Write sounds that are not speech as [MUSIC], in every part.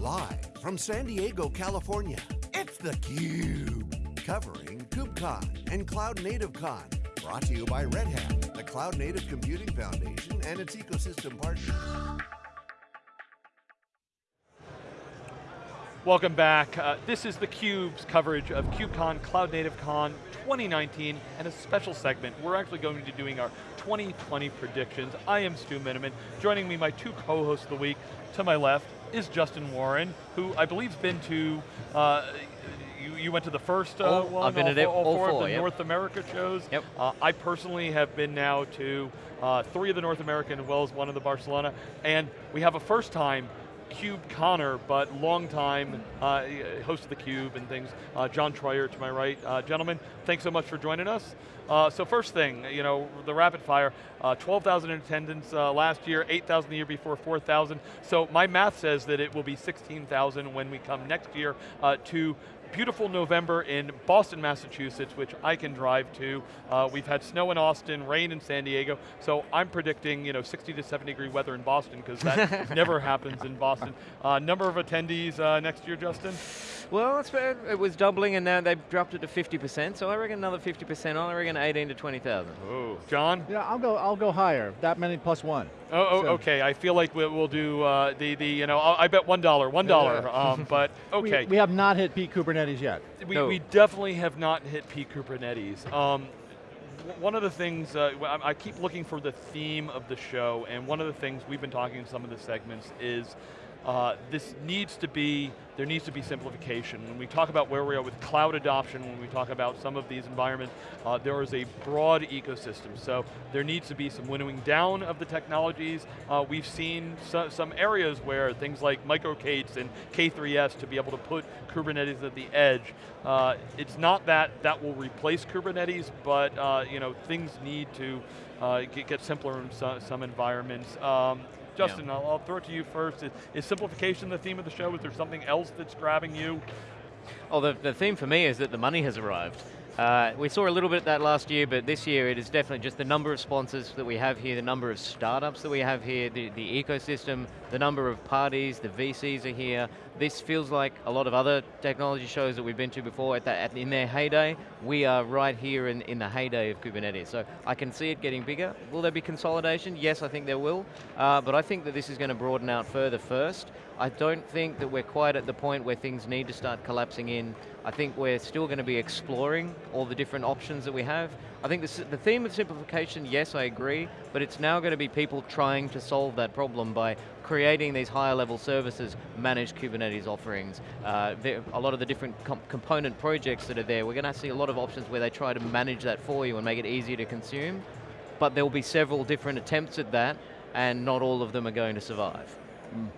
Live from San Diego, California, it's theCUBE. Covering KubeCon and Cloud Native Con. Brought to you by Red Hat, the Cloud Native Computing Foundation and its ecosystem partners. Welcome back. Uh, this is theCUBE's coverage of KubeCon, Cloud Native Con 2019, and a special segment. We're actually going to be doing our 2020 predictions. I am Stu Miniman. Joining me, my two co-hosts of the week, to my left is Justin Warren, who I believe has been to, uh, you, you, went to the first uh, all, one, I've been all, at all, all four, four of the yep. North America shows. Yep. Uh, I personally have been now to uh, three of the North American as well as one of the Barcelona, and we have a first time Cube Connor, but long time uh, host of the Cube and things. Uh, John Troyer to my right. Uh, gentlemen, thanks so much for joining us. Uh, so first thing, you know, the rapid fire, uh, 12,000 in attendance uh, last year, 8,000 the year before, 4,000. So my math says that it will be 16,000 when we come next year to beautiful November in Boston, Massachusetts, which I can drive to. Uh, we've had snow in Austin, rain in San Diego, so I'm predicting you know 60 to 70 degree weather in Boston, because that [LAUGHS] never happens in Boston. Uh, number of attendees uh, next year, Justin? Well, it was doubling and now they've dropped it to 50%, so I reckon another 50%, I reckon 18 to 20,000. Oh, John? Yeah, I'll go, I'll go higher, that many plus one. Oh, oh so. okay. I feel like we'll, we'll do uh, the, the, you know, I bet one dollar, one dollar. Um, [LAUGHS] but okay. We, we, have not hit peak Kubernetes yet. We, no. we definitely have not hit peak Kubernetes. Um, one of the things, uh, I keep looking for the theme of the show, and one of the things we've been talking in some of the segments is uh, this needs to be, there needs to be simplification. When we talk about where we are with cloud adoption, when we talk about some of these environments, uh, there is a broad ecosystem. So there needs to be some winnowing down of the technologies. Uh, we've seen so, some areas where things like micro-K8s and K3S to be able to put Kubernetes at the edge. Uh, it's not that that will replace Kubernetes, but uh, you know, things need to uh, get, get, simpler in some, some environments. Um, Justin, yeah. I'll, I'll, throw it to you first. Is, is, simplification the theme of the show? Is there something else that's grabbing you? Oh, the, the theme for me is that the money has arrived. Uh, we saw a little bit of that last year, but this year it is definitely just the number of sponsors that we have here, the number of startups that we have here, the, the ecosystem, the number of parties, the VCs are here. This feels like a lot of other technology shows that we've been to before at, at in their heyday. We are right here in, in the heyday of Kubernetes. So I can see it getting bigger. Will there be consolidation? Yes, I think there will. Uh, but I think that this is going to broaden out further first. I don't think that we're quite at the point where things need to start collapsing in. I think we're still going to be exploring all the different options that we have. I think this, the theme of simplification, yes, I agree, but it's now going to be people trying to solve that problem by creating these higher level services, managed Kubernetes offerings, uh, a lot of the different component projects that are there, we're going to see a lot of options where they try to manage that for you and make it easier to consume, but there will be several different attempts at that, and not all of them are going to survive. Mm.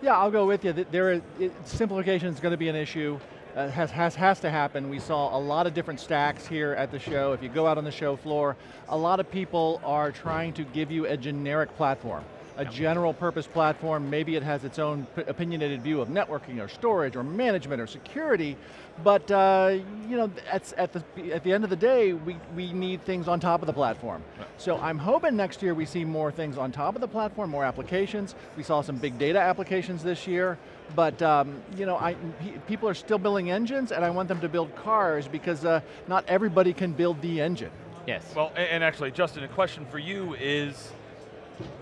Yeah, I'll go with you. There, is, it, simplification is going to be an issue. Uh, has, has, has to happen. We saw a lot of different stacks here at the show. If you go out on the show floor, a lot of people are trying to give you a generic platform a general purpose platform, maybe it has its own opinionated view of networking or storage or management or security, but uh, you know, at, at, the, at the end of the day, we, we need things on top of the platform. Right. So I'm hoping next year we see more things on top of the platform, more applications. We saw some big data applications this year, but um, you know, I, people are still building engines and I want them to build cars because uh, not everybody can build the engine. Yes. Well, and actually, Justin, a question for you is,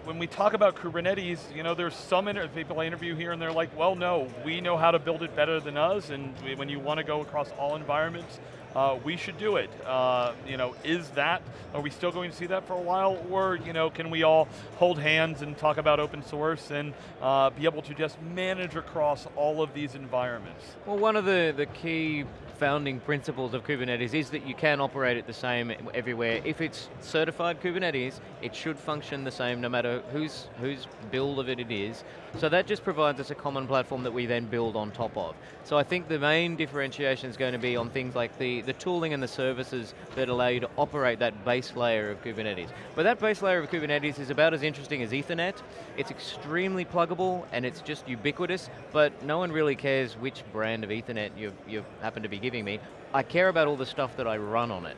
when we talk about Kubernetes, you know, there's some people I interview here and they're like, well, no, we know how to build it better than us, and we, when you want to go across all environments, uh, we should do it. Uh, you know, is that, are we still going to see that for a while, or you know, can we all hold hands and talk about open source and uh, be able to just manage across all of these environments? Well, one of the, the key founding principles of Kubernetes is that you can operate it the same everywhere. If it's certified Kubernetes, it should function the same no matter whose, whose build of it it is. So that just provides us a common platform that we then build on top of. So I think the main differentiation is going to be on things like the, the tooling and the services that allow you to operate that base layer of Kubernetes. But that base layer of Kubernetes is about as interesting as Ethernet. It's extremely pluggable and it's just ubiquitous, but no one really cares which brand of Ethernet you, you happen to be giving me. I care about all the stuff that I run on it.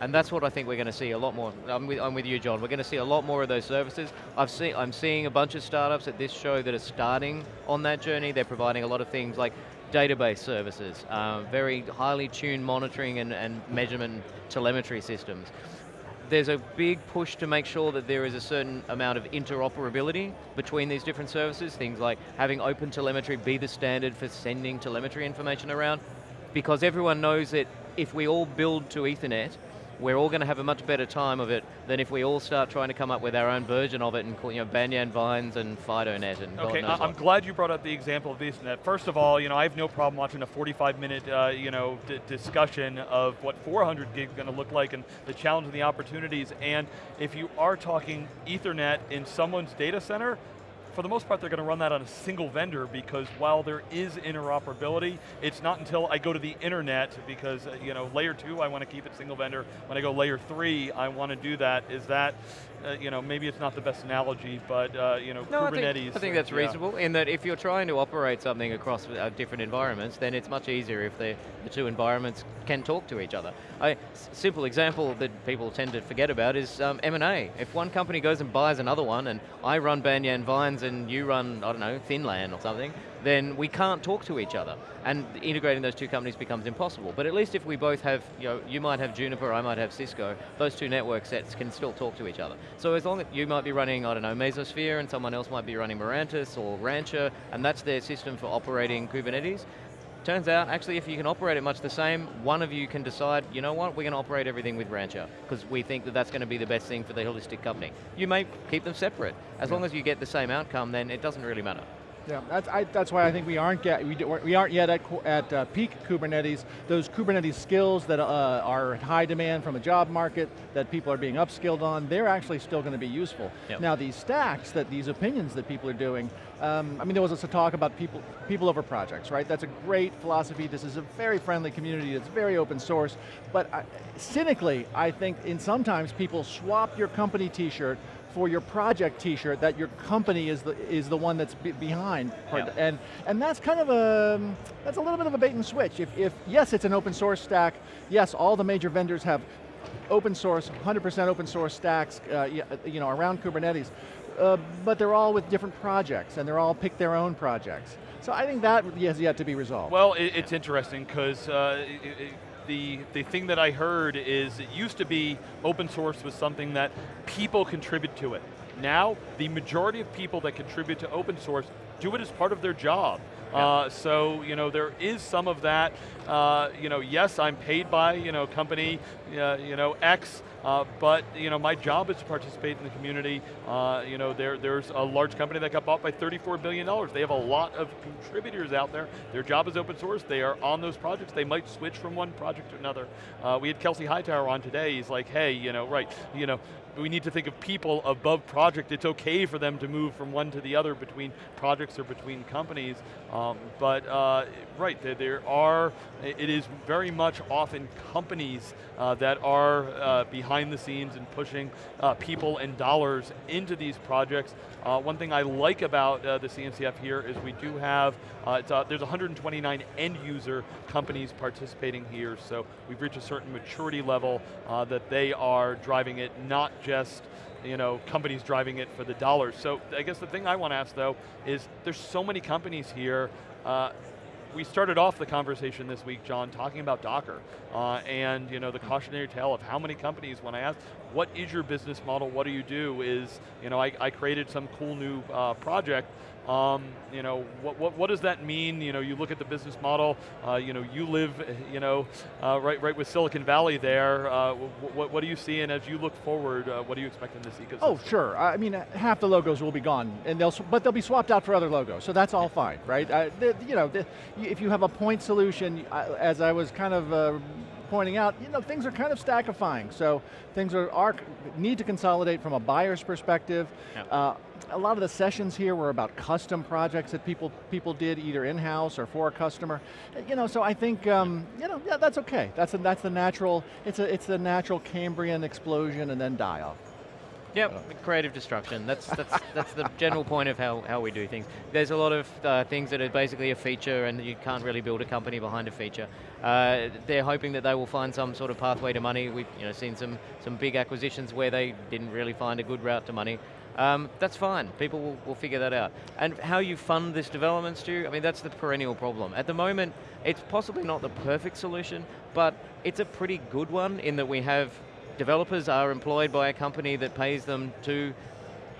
And that's what I think we're going to see a lot more. I'm with, I'm with you, John. We're going to see a lot more of those services. I've seen, I'm seeing a bunch of startups at this show that are starting on that journey. They're providing a lot of things like database services, uh, very highly tuned monitoring and, and measurement telemetry systems there's a big push to make sure that there is a certain amount of interoperability between these different services, things like having open telemetry be the standard for sending telemetry information around, because everyone knows that if we all build to Ethernet, we're all going to have a much better time of it than if we all start trying to come up with our own version of it and call, you know, Banyan Vines and FidoNet and Okay, I am glad you brought up the example of Ethernet. First of all, you know, I have no problem watching a 45 minute, uh, you know, discussion of what 400 gig is going to look like and the challenge and the opportunities. And if you are talking Ethernet in someone's data center, for the most part, they're going to run that on a single vendor because while there is interoperability, it's not until I go to the internet because, uh, you know, layer two, I want to keep it single vendor. When I go layer three, I want to do that. Is that, uh, you know, maybe it's not the best analogy, but, uh, you know, no, Kubernetes. I think, I think that's yeah. reasonable in that if you're trying to operate something across uh, different environments, then it's much easier if the, the two environments can talk to each other. A simple example that people tend to forget about is um, M&A. If one company goes and buys another one, and I run Banyan Vines and you run, I don't know, Thinlan or something, then we can't talk to each other. And integrating those two companies becomes impossible. But at least if we both have, you know, you might have Juniper, I might have Cisco, those two network sets can still talk to each other. So as long as you might be running, I don't know, Mesosphere, and someone else might be running Mirantis or Rancher, and that's their system for operating Kubernetes, Turns out, actually, if you can operate it much the same, one of you can decide, you know what, we're going to operate everything with Rancher, because we think that that's going to be the best thing for the holistic company. You may keep them separate. As yeah. long as you get the same outcome, then it doesn't really matter. Yeah, that's, I, that's why I think we aren't get, we, we aren't yet at, at uh, peak Kubernetes. Those Kubernetes skills that uh, are high demand from a job market, that people are being upskilled on, they're actually still going to be useful. Yep. Now these stacks, that these opinions that people are doing, um, I mean there was a talk about people, people over projects, right? That's a great philosophy. This is a very friendly community. It's very open source. But I, cynically, I think in sometimes people swap your company t-shirt for your project t-shirt that your company is the, is the one that's be behind. Yeah. And, and that's kind of a, that's a little bit of a bait and switch. If, if, yes, it's an open source stack, yes, all the major vendors have open source, 100% open source stacks uh, you know, around Kubernetes, uh, but they're all with different projects and they're all pick their own projects. So I think that has yet to be resolved. Well, it, it's interesting because uh, the, the thing that I heard is it used to be open source was something that people contribute to it. Now, the majority of people that contribute to open source do it as part of their job. Yeah. Uh, so, you know, there is some of that. Uh, you know, yes, I'm paid by, you know, company, uh, you know, X, uh, but you know, my job is to participate in the community. Uh, you know, there, there's a large company that got bought by $34 billion. They have a lot of contributors out there. Their job is open source. They are on those projects. They might switch from one project to another. Uh, we had Kelsey Hightower on today. He's like, hey, you know, right, you know, we need to think of people above project. It's okay for them to move from one to the other between projects or between companies. Um, but uh, right, there, there, are, it is very much often companies uh, that are uh, behind the scenes and pushing uh, people and dollars into these projects. Uh, one thing I like about uh, the CNCF here is we do have, there's 129 end user companies participating here, so we've reached a certain maturity level that they are driving it, not just you know, companies driving it for the dollars. So I guess the thing I want to ask though is there's so many companies here uh, we started off the conversation this week, John, talking about Docker uh, and you know the cautionary tale of how many companies, when I asked, what is your business model, what do you do, is, you know, I, I created some cool new uh, project um, you know, what, what, what, does that mean? You know, you look at the business model, uh, you know, you live, you know, uh, right, right with Silicon Valley there. Uh, what, what do you seeing as you look forward, uh, what do you expect in this ecosystem? Oh, sure. I mean, half the logos will be gone, and they'll, but they'll be swapped out for other logos, so that's all fine, right? Uh, you know, if you have a point solution, as I was kind of uh, pointing out, you know, things are kind of stackifying. So things are, are need to consolidate from a buyer's perspective. Yeah. Uh, a lot of the sessions here were about custom projects that people people did either in-house or for a customer. You know, so I think um, you know, yeah, that's okay. That's a, that's the natural. It's a it's the natural Cambrian explosion and then die off. Yep, creative destruction. That's that's that's the general point of how, how we do things. There's a lot of uh, things that are basically a feature, and you can't really build a company behind a feature. Uh, they're hoping that they will find some sort of pathway to money. We've you know seen some some big acquisitions where they didn't really find a good route to money. Um, that's fine. People will, will figure that out. And how you fund this development, Stu, I mean, that's the perennial problem. At the moment, it's possibly not the perfect solution, but it's a pretty good one in that we have developers are employed by a company that pays them to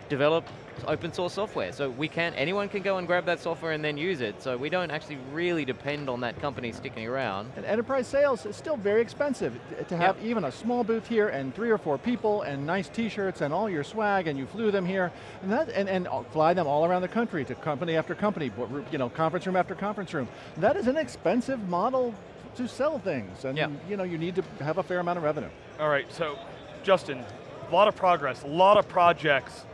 develop open source software. So we can't. anyone can go and grab that software and then use it. So we don't actually really depend on that company sticking around. And enterprise sales is still very expensive. To have yep. even a small booth here and three or four people and nice t-shirts and all your swag and you flew them here and, that, and, and fly them all around the country to company after company, you know, conference room after conference room. That is an expensive model to sell things and yep. you know, you need to have a fair amount of revenue. All right, so Justin, a lot of progress, a lot of projects.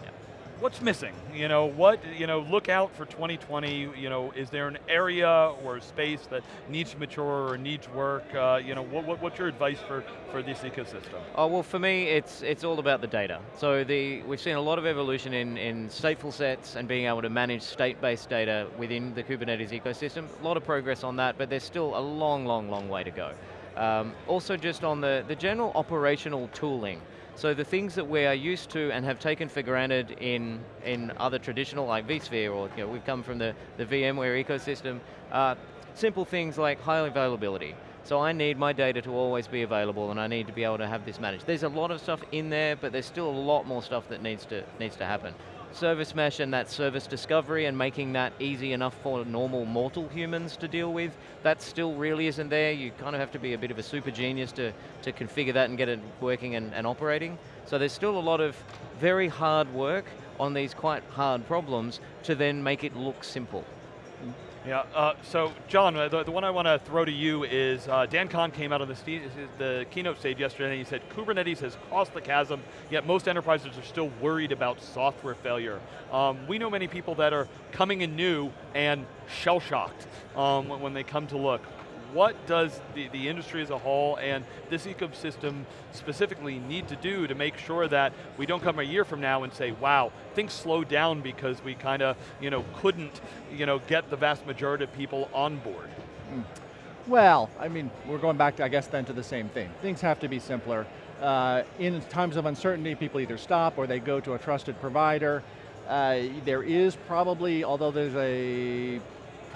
What's missing? You know, what, you know, look out for 2020, you know, is there an area or space that needs to mature or needs work? Uh, you know, what, what, what's your advice for, for this ecosystem? Oh, well for me, it's, it's all about the data. So the, we've seen a lot of evolution in, in stateful sets and being able to manage state-based data within the Kubernetes ecosystem. A lot of progress on that, but there's still a long, long, long way to go. Um, also just on the, the general operational tooling. So the things that we are used to and have taken for granted in, in other traditional, like vSphere, or you know, we've come from the, the VMware ecosystem, uh, simple things like high availability. So I need my data to always be available and I need to be able to have this managed. There's a lot of stuff in there, but there's still a lot more stuff that needs to, needs to happen service mesh and that service discovery and making that easy enough for normal mortal humans to deal with, that still really isn't there. You kind of have to be a bit of a super genius to, to configure that and get it working and, and operating. So there's still a lot of very hard work on these quite hard problems to then make it look simple. Yeah, uh, so John, uh, the, the, one I want to throw to you is, uh, Dan Kohn came out on the, the keynote stage yesterday and he said, Kubernetes has crossed the chasm, yet most enterprises are still worried about software failure. Um, we know many people that are coming in new and shell-shocked um, when they come to look what does the, the industry as a whole and this ecosystem specifically need to do to make sure that we don't come a year from now and say, wow, things slowed down because we kind of you know, couldn't you know, get the vast majority of people on board? Mm. Well, I mean, we're going back, to, I guess, then to the same thing. Things have to be simpler. Uh, in times of uncertainty, people either stop or they go to a trusted provider. Uh, there is probably, although there's a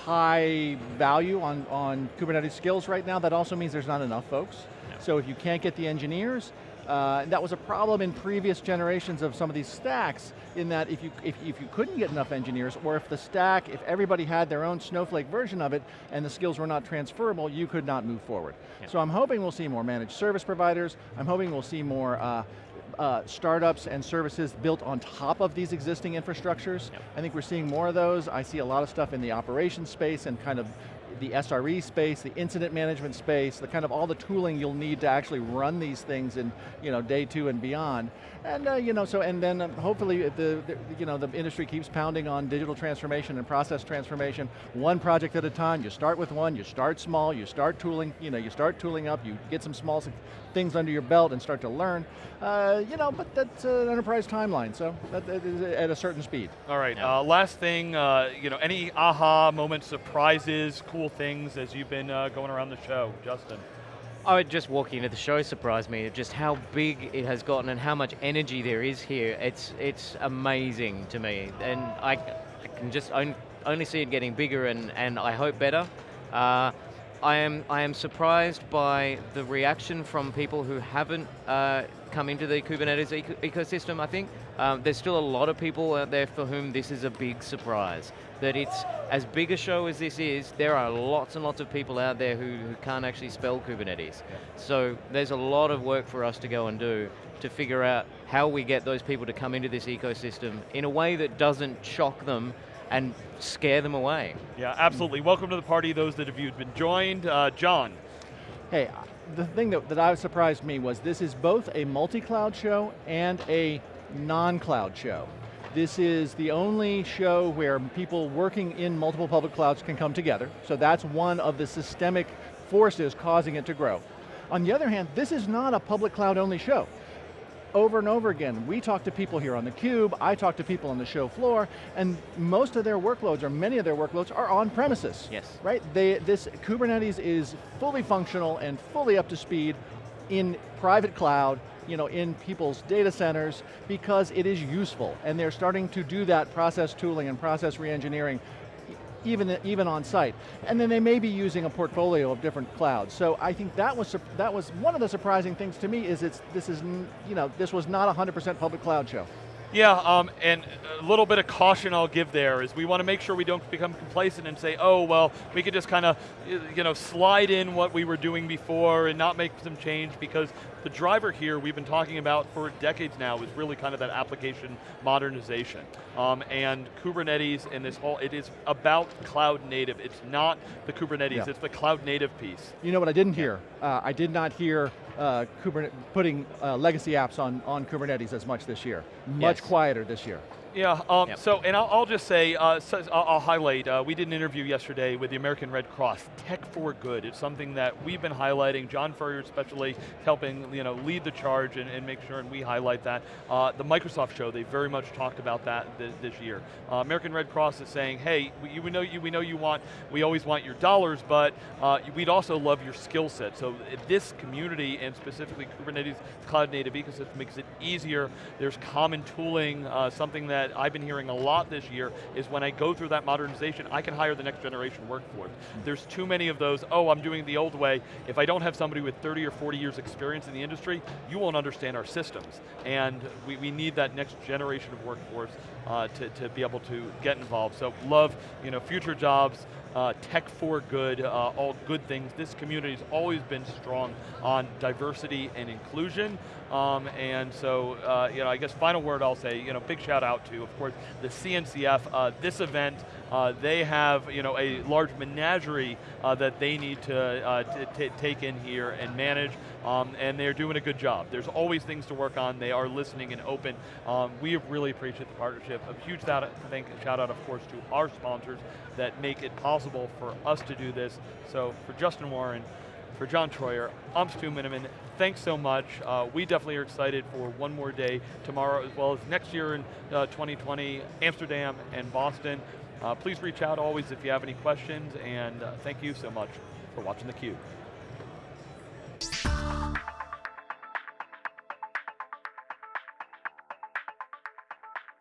high value on, on Kubernetes skills right now, that also means there's not enough folks. So if you can't get the engineers, uh, that was a problem in previous generations of some of these stacks, in that if you, if, if you couldn't get enough engineers, or if the stack, if everybody had their own Snowflake version of it, and the skills were not transferable, you could not move forward. Yeah. So I'm hoping we'll see more managed service providers, I'm hoping we'll see more uh, uh, startups and services built on top of these existing infrastructures. Yep. I think we're seeing more of those. I see a lot of stuff in the operations space and kind of the SRE space, the incident management space, the kind of all the tooling you'll need to actually run these things in you know, day two and beyond. And uh, you know, so and then um, hopefully the, the, you know the industry keeps pounding on digital transformation and process transformation, one project at a time. You start with one, you start small, you start tooling, you know, you start tooling up, you get some small things under your belt and start to learn. Uh, you know, but that's an enterprise timeline, so that, that is at a certain speed. All right, yeah. uh, last thing, uh, you know, any aha moments, surprises, cool things as you've been uh, going around the show, Justin? Oh, just walking into the show surprised me, just how big it has gotten and how much energy there is here. It's it's amazing to me, and I, I can just on, only see it getting bigger and, and I hope better. Uh, I am I am surprised by the reaction from people who haven't uh, come into the Kubernetes eco ecosystem. I think um, there's still a lot of people out there for whom this is a big surprise. That it's as big a show as this is. There are lots and lots of people out there who, who can't actually spell Kubernetes. Yeah. So there's a lot of work for us to go and do to figure out how we get those people to come into this ecosystem in a way that doesn't shock them and scare them away. Yeah, absolutely. Welcome to the party, those that have you've been joined. Uh, John. Hey, the thing that, that surprised me was this is both a multi-cloud show and a non-cloud show. This is the only show where people working in multiple public clouds can come together, so that's one of the systemic forces causing it to grow. On the other hand, this is not a public cloud only show. over and over again. We talk to people here on theCUBE, I talk to people on the show floor, and most of their workloads, or many of their workloads, are on premises. Yes. Right, they, this Kubernetes is fully functional and fully up to speed in private cloud, you know, in people's data centers, because it is useful, and they're starting to do that process tooling and process reengineering even, even on site. And then they may be using a portfolio of different clouds. So I think that was, that was one of the surprising things to me is it's, this is, you know, this was not a 100% public cloud show. Yeah, um, and a little bit of caution I'll give there is we want to make sure we don't become complacent and say, oh, well, we could just kind of, you know, slide in what we were doing before and not make some change because the driver here we've been talking about for decades now is really kind of that application modernization. Um, and Kubernetes and this whole, it is about cloud native. It's not the Kubernetes, yeah. it's the cloud native piece. You know what I didn't hear? Uh, I did not hear uh, Kubernetes, putting uh, legacy apps on, on Kubernetes as much this year. Much yes. quieter this year. Yeah, um, yep. so, and I'll, I'll just say, uh, so I'll, I'll, highlight, uh, we did an interview yesterday with the American Red Cross, Tech for Good. It's something that we've been highlighting, John Furrier especially helping you know, lead the charge and, and make sure and we highlight that. Uh, the Microsoft show, they very much talked about that th this year. Uh, American Red Cross is saying, hey, we, we, know you, we know you want, we always want your dollars, but uh, we'd also love your skill set. So this community, and specifically Kubernetes cloud native ecosystem makes it easier. There's common tooling, uh, something that that I've been hearing a lot this year is when I go through that modernization, I can hire the next generation workforce. There's too many of those, oh, I'm doing the old way. If I don't have somebody with 30 or 40 years experience in the industry, you won't understand our systems. And we, we need that next generation of workforce uh, to, to be able to get involved. So love you know, future jobs, uh, tech for good, uh, all good things. This community has always been strong on diversity and inclusion. Um, and so, uh, you know, I guess final word I'll say, you know, big shout out to, of course, the CNCF. Uh, this event, uh, they have, you know, a large menagerie uh, that they need to take in here and manage, um, and they're doing a good job. There's always things to work on. They are listening and open. Um, we really appreciate the partnership. A huge shout out, thank, shout out, of course, to our sponsors that make it possible for us to do this. So for Justin Warren, for John Troyer, I'm Stu Miniman. Thanks so much. Uh, we definitely are excited for one more day tomorrow as well as next year in uh, 2020, Amsterdam and Boston. Uh, please reach out always if you have any questions and uh, thank you so much for watching theCUBE.